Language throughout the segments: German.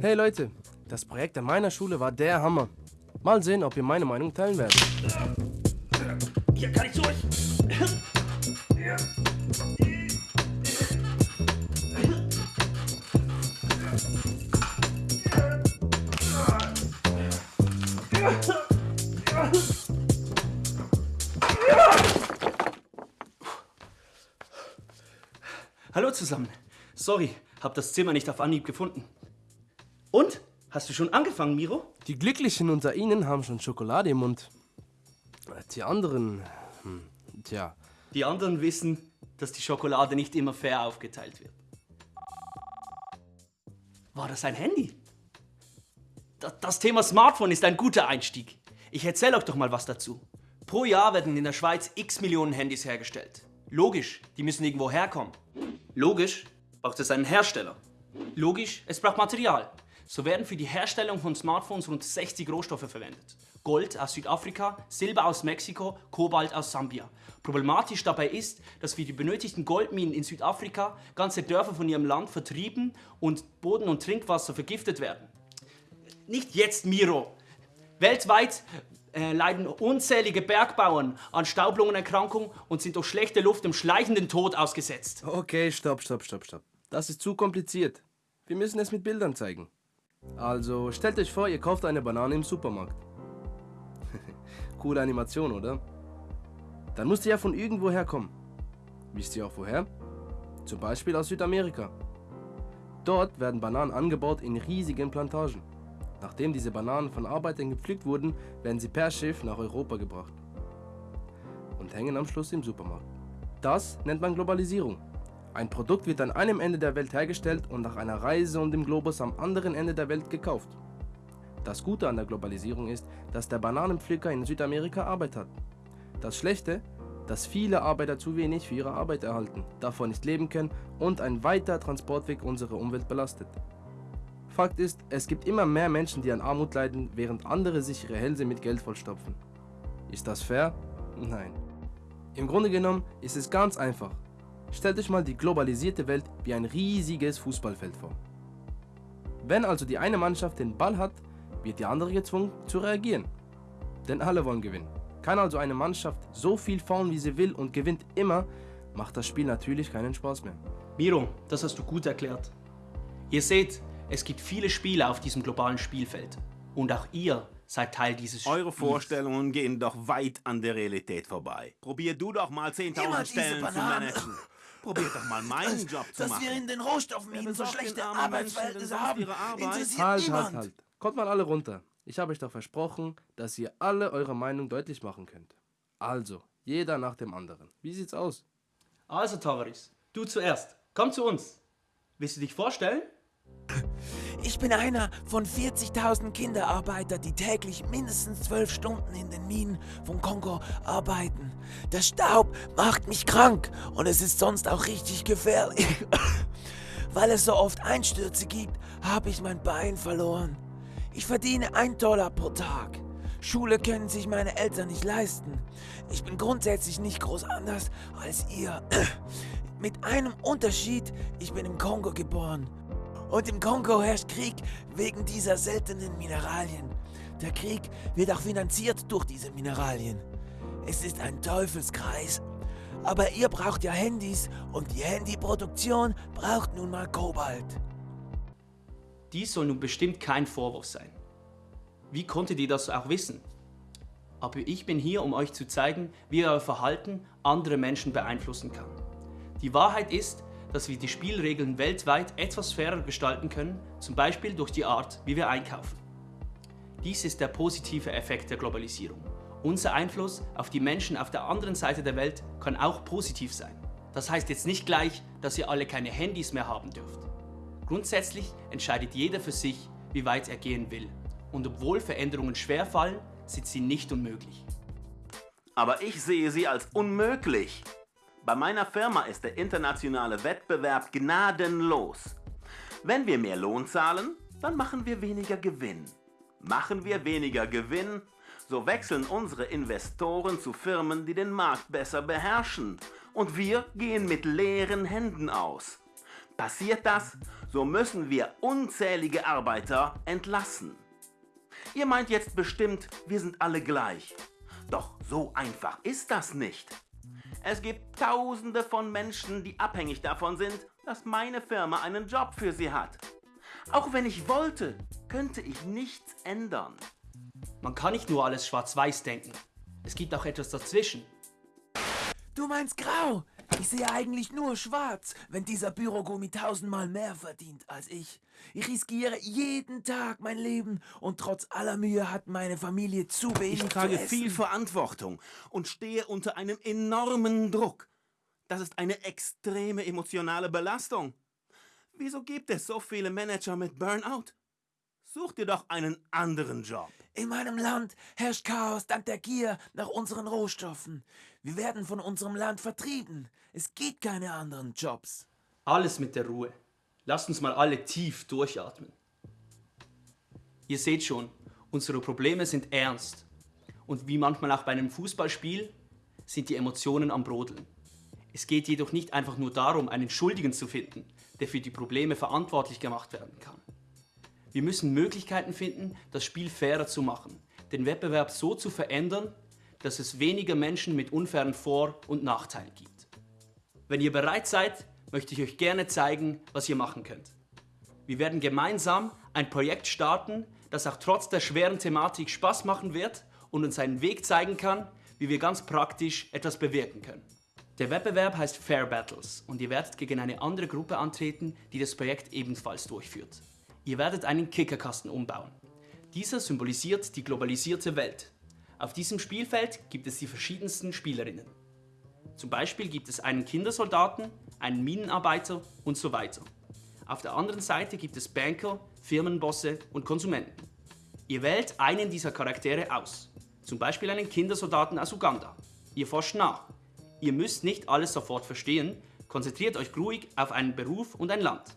Hey Leute, das Projekt an meiner Schule war der Hammer. Mal sehen, ob ihr meine Meinung teilen werdet. Hier kann ich durch. Hallo zusammen. Sorry, hab das Zimmer nicht auf Anhieb gefunden. Und? Hast du schon angefangen, Miro? Die Glücklichen unter Ihnen haben schon Schokolade im Mund. Die anderen, hm, tja, Die anderen wissen, dass die Schokolade nicht immer fair aufgeteilt wird. War das ein Handy? Da- Das Thema Smartphone ist ein guter Einstieg. Ich erzähle euch doch mal was dazu. Pro Jahr werden in der Schweiz x Millionen Handys hergestellt. Logisch, die müssen irgendwo herkommen. Logisch, braucht es einen Hersteller. Logisch, es braucht Material. So werden für die Herstellung von Smartphones rund 60 Rohstoffe verwendet. Gold aus Südafrika, Silber aus Mexiko, Kobalt aus Sambia. Problematisch dabei ist, dass für die benötigten Goldminen in Südafrika ganze Dörfer von ihrem Land vertrieben und Boden und Trinkwasser vergiftet werden. Nicht jetzt, Miro. Weltweit äh, leiden unzählige Bergbauern an Staublungenerkrankung und sind durch schlechte Luft dem schleichenden Tod ausgesetzt. Okay, stopp, stopp, stopp, stopp. Das ist zu kompliziert. Wir müssen es mit Bildern zeigen. Also, stellt euch vor, ihr kauft eine Banane im Supermarkt. Coole Animation, oder? Dann muss die ja von irgendwo herkommen. Wisst ihr auch woher? Zum Beispiel aus Südamerika. Dort werden Bananen angebaut in riesigen Plantagen. Nachdem diese Bananen von Arbeitern gepflückt wurden, werden sie per Schiff nach Europa gebracht. Und hängen am Schluss im Supermarkt. Das nennt man Globalisierung. Ein Produkt wird an einem Ende der Welt hergestellt und nach einer Reise um den Globus am anderen Ende der Welt gekauft. Das Gute an der Globalisierung ist, dass der Bananenpflücker in Südamerika Arbeit hat. Das Schlechte, dass viele Arbeiter zu wenig für ihre Arbeit erhalten, davon nicht leben können und ein weiter Transportweg unsere Umwelt belastet. Fakt ist, es gibt immer mehr Menschen, die an Armut leiden, während andere sich ihre Hälse mit Geld vollstopfen. Ist das fair? Nein. Im Grunde genommen ist es ganz einfach. Stellt euch mal die globalisierte Welt wie ein riesiges Fußballfeld vor. Wenn also die eine Mannschaft den Ball hat, wird die andere gezwungen zu reagieren. Denn alle wollen gewinnen. Kann also eine Mannschaft so viel fahren, wie sie will und gewinnt immer, macht das Spiel natürlich keinen Spaß mehr. Miro, das hast du gut erklärt. Ihr seht, es gibt viele Spiele auf diesem globalen Spielfeld. Und auch ihr seid Teil dieses Eure Spiels. Vorstellungen gehen doch weit an der Realität vorbei. Probier du doch mal 10.000 Immer diese Stellen zu managen. Probier doch mal meinen Job zu Dass machen. wir in den Rohstoffminen so schlechte Arbeitsverhältnisse haben, ihre Arbeit? interessiert Halt, niemand. halt, halt. Kommt mal alle runter. Ich habe euch doch versprochen, dass ihr alle eure Meinung deutlich machen könnt. Also, jeder nach dem anderen. Wie sieht's aus? Also, Tavaris, du zuerst. Komm zu uns. Willst du dich vorstellen? Ich bin einer von 40.000 Kinderarbeiter, die täglich mindestens 12 Stunden in den Minen von Kongo arbeiten. Der Staub macht mich krank und es ist sonst auch richtig gefährlich. Weil es so oft Einstürze gibt, habe ich mein Bein verloren. Ich verdiene 1 Dollar pro Tag. Schule können sich meine Eltern nicht leisten. Ich bin grundsätzlich nicht groß anders als ihr. Mit einem Unterschied, ich bin im Kongo geboren. Und im Kongo herrscht Krieg wegen dieser seltenen Mineralien. Der Krieg wird auch finanziert durch diese Mineralien. Es ist ein Teufelskreis. Aber ihr braucht ja Handys und die Handyproduktion braucht nun mal Kobalt. Dies soll nun bestimmt kein Vorwurf sein. Wie konntet ihr das auch wissen? Aber ich bin hier, um euch zu zeigen, wie euer Verhalten andere Menschen beeinflussen kann. Die Wahrheit ist, dass wir die Spielregeln weltweit etwas fairer gestalten können, zum Beispiel durch die Art, wie wir einkaufen. Dies ist der positive Effekt der Globalisierung. Unser Einfluss auf die Menschen auf der anderen Seite der Welt kann auch positiv sein. Das heißt jetzt nicht gleich, dass ihr alle keine Handys mehr haben dürft. Grundsätzlich entscheidet jeder für sich, wie weit er gehen will. Und obwohl Veränderungen schwerfallen, sind sie nicht unmöglich. Aber ich sehe sie als unmöglich. Bei meiner Firma ist der internationale Wettbewerb gnadenlos. Wenn wir mehr Lohn zahlen, dann machen wir weniger Gewinn. Machen wir weniger Gewinn, so wechseln unsere Investoren zu Firmen, die den Markt besser beherrschen und wir gehen mit leeren Händen aus. Passiert das, so müssen wir unzählige Arbeiter entlassen. Ihr meint jetzt bestimmt, wir sind alle gleich. Doch so einfach ist das nicht. Es gibt Tausende von Menschen, die abhängig davon sind, dass meine Firma einen Job für sie hat. Auch wenn ich wollte, könnte ich nichts ändern. Man kann nicht nur alles schwarz-weiß denken. Es gibt auch etwas dazwischen. Du meinst grau? Ich sehe eigentlich nur schwarz, wenn dieser Bürogummi tausendmal mehr verdient als ich. Ich riskiere jeden Tag mein Leben und trotz aller Mühe hat meine Familie zu wenig Ich trage viel Verantwortung und stehe unter einem enormen Druck. Das ist eine extreme emotionale Belastung. Wieso gibt es so viele Manager mit Burnout? Such dir doch einen anderen Job. In meinem Land herrscht Chaos dank der Gier nach unseren Rohstoffen. Wir werden von unserem Land vertrieben. Es gibt keine anderen Jobs. Alles mit der Ruhe. Lasst uns mal alle tief durchatmen. Ihr seht schon, unsere Probleme sind ernst. Und wie manchmal auch bei einem Fußballspiel sind die Emotionen am Brodeln. Es geht jedoch nicht einfach nur darum, einen Schuldigen zu finden, der für die Probleme verantwortlich gemacht werden kann. Wir müssen Möglichkeiten finden, das Spiel fairer zu machen, den Wettbewerb so zu verändern, dass es weniger Menschen mit unfairen Vor- und Nachteilen gibt. Wenn ihr bereit seid, möchte ich euch gerne zeigen, was ihr machen könnt. Wir werden gemeinsam ein Projekt starten, das auch trotz der schweren Thematik Spaß machen wird und uns einen Weg zeigen kann, wie wir ganz praktisch etwas bewirken können. Der Wettbewerb heißt Fair Battles und ihr werdet gegen eine andere Gruppe antreten, die das Projekt ebenfalls durchführt. Ihr werdet einen Kickerkasten umbauen. Dieser symbolisiert die globalisierte Welt. Auf diesem Spielfeld gibt es die verschiedensten Spielerinnen. Zum Beispiel gibt es einen Kindersoldaten, einen Minenarbeiter und so weiter. Auf der anderen Seite gibt es Banker, Firmenbosse und Konsumenten. Ihr wählt einen dieser Charaktere aus. Zum Beispiel einen Kindersoldaten aus Uganda. Ihr forscht nach. Ihr müsst nicht alles sofort verstehen, konzentriert euch ruhig auf einen Beruf und ein Land.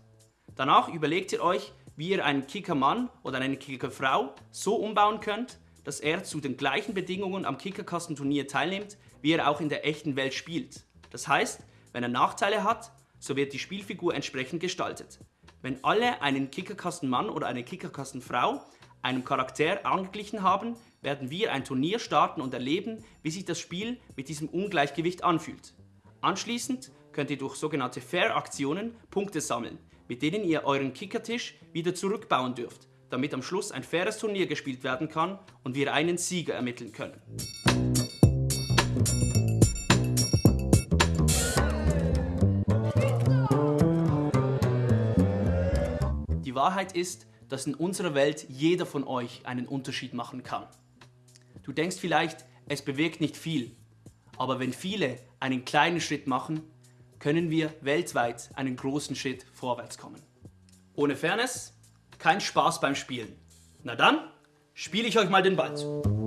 Danach überlegt ihr euch, wie ihr einen Kickermann oder eine Kickerfrau so umbauen könnt, dass er zu den gleichen Bedingungen am Kickerkastenturnier teilnimmt, wie er auch in der echten Welt spielt. Das heißt, wenn er Nachteile hat, so wird die Spielfigur entsprechend gestaltet. Wenn alle einen Kickerkastenmann oder eine Kickerkastenfrau einem Charakter angeglichen haben, werden wir ein Turnier starten und erleben, wie sich das Spiel mit diesem Ungleichgewicht anfühlt. Anschließend könnt ihr durch sogenannte Fair-Aktionen Punkte sammeln, mit denen ihr euren Kickertisch wieder zurückbauen dürft, damit am Schluss ein faires Turnier gespielt werden kann und wir einen Sieger ermitteln können. Die Wahrheit ist, dass in unserer Welt jeder von euch einen Unterschied machen kann. Du denkst vielleicht, es bewirkt nicht viel, aber wenn viele einen kleinen Schritt machen, können wir weltweit einen großen Schritt vorwärts kommen. Ohne Fairness kein Spaß beim Spielen. Na dann, spiele ich euch mal den Ball zu.